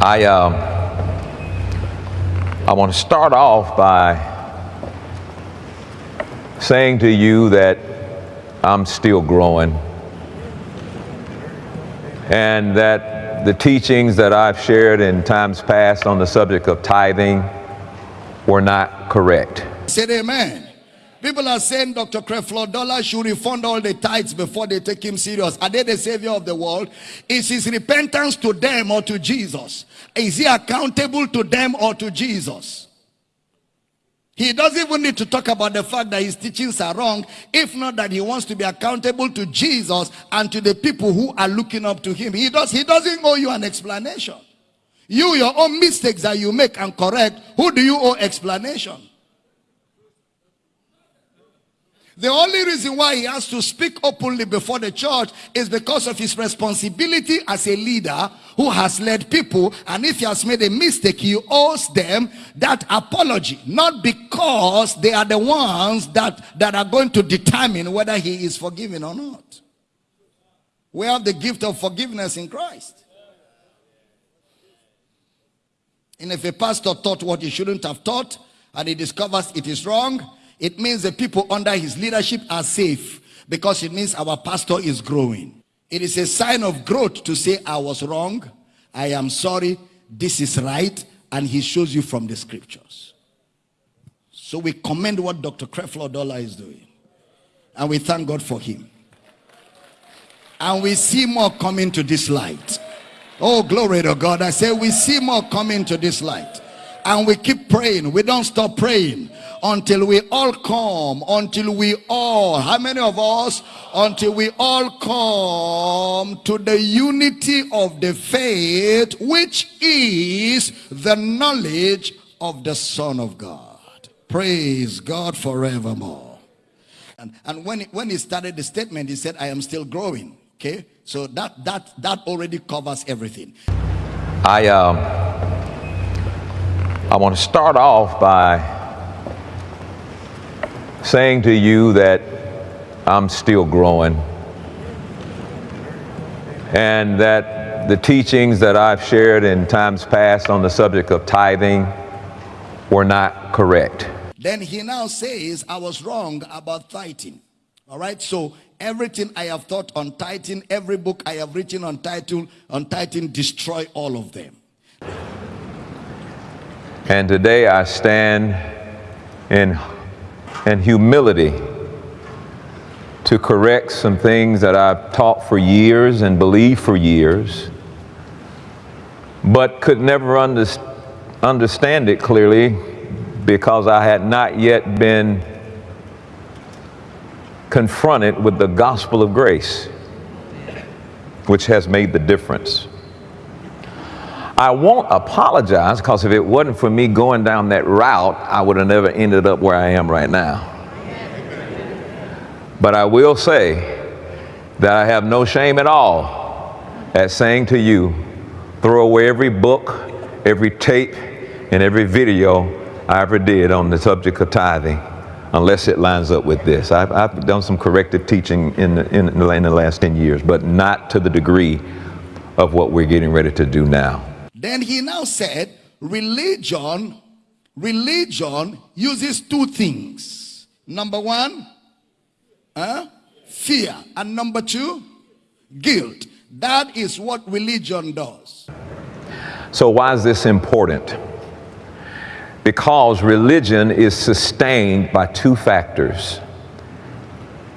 I, uh, I want to start off by saying to you that I'm still growing and that the teachings that I've shared in times past on the subject of tithing were not correct. Said amen. People are saying Dr. Creflo Dollar should refund all the tithes before they take him serious. Are they the savior of the world? Is his repentance to them or to Jesus? Is he accountable to them or to Jesus? He doesn't even need to talk about the fact that his teachings are wrong, if not that he wants to be accountable to Jesus and to the people who are looking up to him. He, does, he doesn't owe you an explanation. You, your own mistakes that you make and correct, who do you owe explanation? The only reason why he has to speak openly before the church is because of his responsibility as a leader who has led people. And if he has made a mistake, he owes them that apology. Not because they are the ones that, that are going to determine whether he is forgiven or not. We have the gift of forgiveness in Christ. And if a pastor taught what he shouldn't have taught, and he discovers it is wrong, it means the people under his leadership are safe because it means our pastor is growing. It is a sign of growth to say, I was wrong, I am sorry, this is right, and he shows you from the scriptures. So we commend what Dr. Creflo Dollar is doing. And we thank God for him. And we see more coming to this light. Oh, glory to God. I say we see more coming to this light. And we keep praying. We don't stop praying until we all come, until we all, how many of us? Until we all come to the unity of the faith, which is the knowledge of the Son of God. Praise God forevermore. And, and when, he, when he started the statement, he said, I am still growing. Okay? So that, that, that already covers everything. I, um, I want to start off by saying to you that I'm still growing and that the teachings that I've shared in times past on the subject of tithing were not correct. Then he now says, I was wrong about tithing. All right, so everything I have taught on tithing, every book I have written on title on tithing, destroy all of them. And today I stand in and humility to correct some things that I've taught for years and believed for years, but could never understand it clearly because I had not yet been confronted with the gospel of grace, which has made the difference. I won't apologize because if it wasn't for me going down that route, I would have never ended up where I am right now. But I will say that I have no shame at all at saying to you, throw away every book, every tape, and every video I ever did on the subject of tithing, unless it lines up with this. I've, I've done some corrective teaching in the, in, in the last 10 years, but not to the degree of what we're getting ready to do now. Then he now said, religion, religion uses two things. Number one, uh, fear. And number two, guilt. That is what religion does. So why is this important? Because religion is sustained by two factors,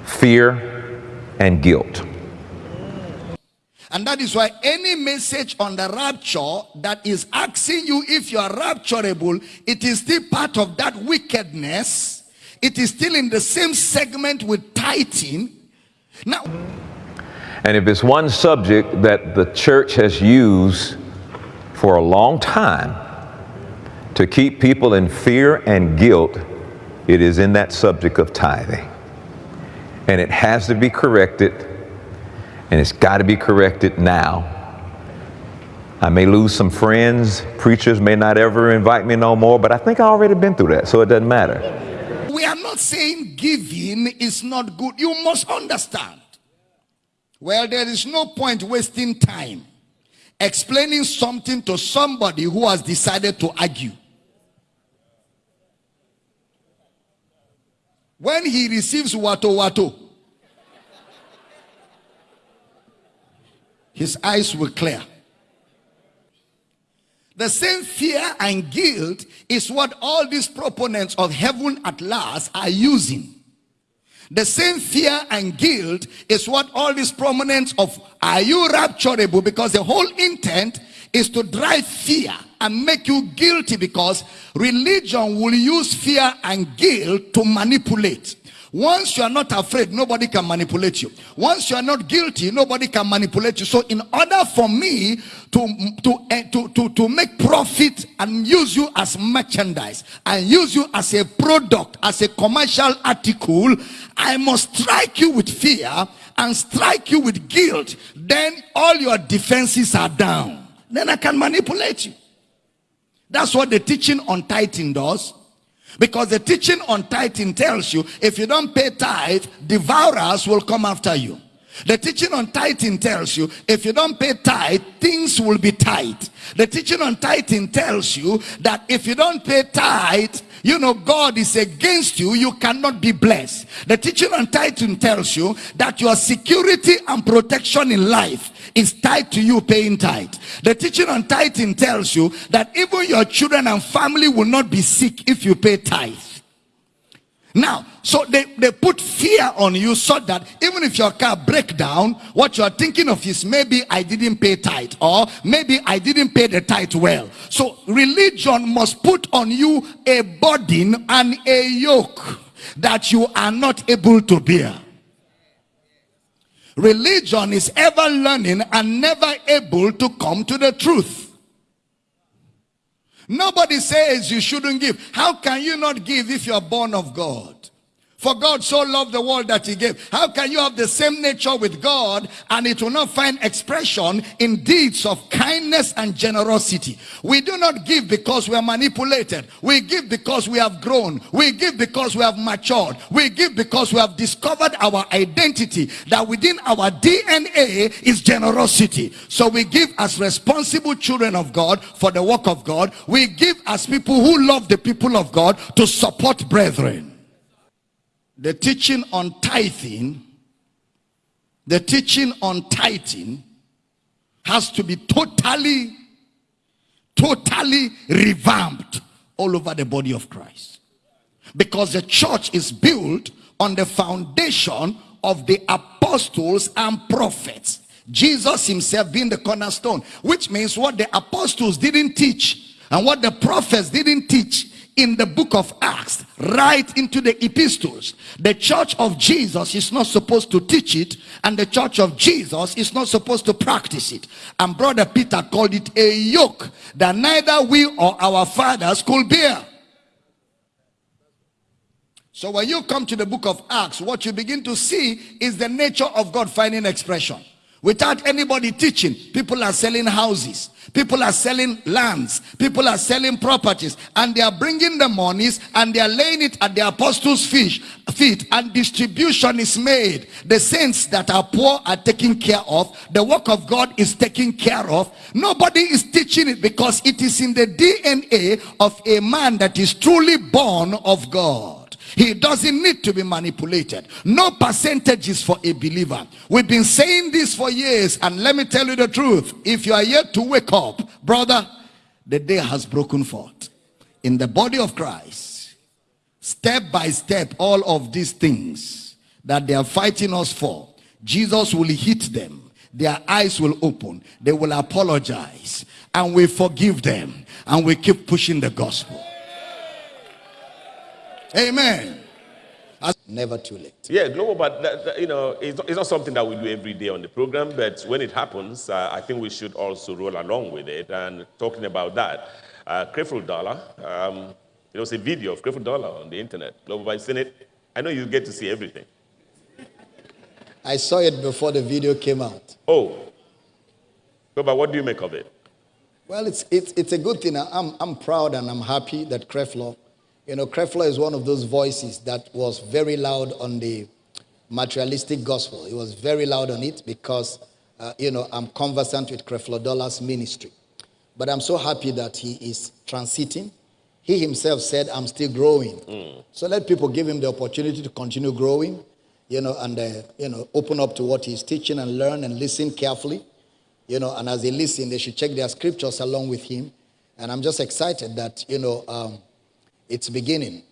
fear and guilt. And that is why any message on the rapture that is asking you if you are rapturable, it is still part of that wickedness. It is still in the same segment with tithing. Now, and if it's one subject that the church has used for a long time to keep people in fear and guilt, it is in that subject of tithing. And it has to be corrected and it's got to be corrected now. I may lose some friends. Preachers may not ever invite me no more, but I think I already been through that, so it doesn't matter. We are not saying giving is not good. You must understand. Well, there is no point wasting time. explaining something to somebody who has decided to argue. When he receives wato wato, his eyes will clear. The same fear and guilt is what all these proponents of heaven at last are using. The same fear and guilt is what all these proponents of are you rapturable? Because the whole intent is to drive fear and make you guilty because religion will use fear and guilt to manipulate. Once you are not afraid, nobody can manipulate you. Once you are not guilty, nobody can manipulate you. So in order for me to, to, uh, to, to, to make profit and use you as merchandise and use you as a product, as a commercial article, I must strike you with fear and strike you with guilt. Then all your defenses are down. Then I can manipulate you. That's what the teaching on tithing does. Because the teaching on tithing tells you if you don't pay tithe, devourers will come after you. The teaching on tithing tells you if you don't pay tithe, things will be tight. The teaching on tithing tells you that if you don't pay tithe, you know God is against you, you cannot be blessed. The teaching on tithing tells you that your security and protection in life is tied to you paying tithe. The teaching on tithing tells you that even your children and family will not be sick if you pay tithe. Now, so they, they put fear on you so that even if your car break down, what you are thinking of is maybe I didn't pay tithe or maybe I didn't pay the tithe well. So religion must put on you a burden and a yoke that you are not able to bear. Religion is ever learning and never able to come to the truth. Nobody says you shouldn't give. How can you not give if you are born of God? For God so loved the world that he gave. How can you have the same nature with God and it will not find expression in deeds of kindness and generosity? We do not give because we are manipulated. We give because we have grown. We give because we have matured. We give because we have discovered our identity that within our DNA is generosity. So we give as responsible children of God for the work of God. We give as people who love the people of God to support brethren the teaching on tithing, the teaching on tithing has to be totally, totally revamped all over the body of Christ. Because the church is built on the foundation of the apostles and prophets. Jesus himself being the cornerstone, which means what the apostles didn't teach and what the prophets didn't teach in the book of Acts, right into the epistles. The church of Jesus is not supposed to teach it, and the church of Jesus is not supposed to practice it. And brother Peter called it a yoke that neither we or our fathers could bear. So when you come to the book of Acts, what you begin to see is the nature of God finding expression. Without anybody teaching, people are selling houses, people are selling lands, people are selling properties, and they are bringing the monies and they are laying it at the apostles' feet, and distribution is made. The saints that are poor are taken care of, the work of God is taken care of. Nobody is teaching it because it is in the DNA of a man that is truly born of God. He doesn't need to be manipulated. No percentages for a believer. We've been saying this for years, and let me tell you the truth. If you are yet to wake up, brother, the day has broken forth. In the body of Christ, step by step, all of these things that they are fighting us for, Jesus will hit them. Their eyes will open. They will apologize. And we forgive them. And we keep pushing the gospel. Amen. Never too late. Yeah, global, but that, that, you know, it's not, it's not, something that we do every day on the program. But when it happens, uh, I think we should also roll along with it. And talking about that, uh, Creflo Dollar, um, there was a video of Creflo Dollar on the internet. Global, I've seen it. I know you get to see everything. I saw it before the video came out. Oh, Global, what do you make of it? Well, it's it's it's a good thing. I'm I'm proud and I'm happy that Creflo you know, Creflo is one of those voices that was very loud on the materialistic gospel. He was very loud on it because uh, you know, I'm conversant with Creflo Dollar's ministry. But I'm so happy that he is transiting. He himself said, I'm still growing. Mm. So let people give him the opportunity to continue growing, you know, and, uh, you know, open up to what he's teaching and learn and listen carefully, you know, and as they listen, they should check their scriptures along with him. And I'm just excited that, you know, um, it's beginning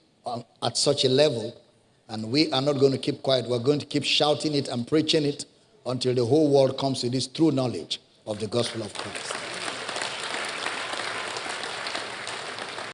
at such a level. And we are not going to keep quiet. We're going to keep shouting it and preaching it until the whole world comes to this true knowledge of the gospel of Christ.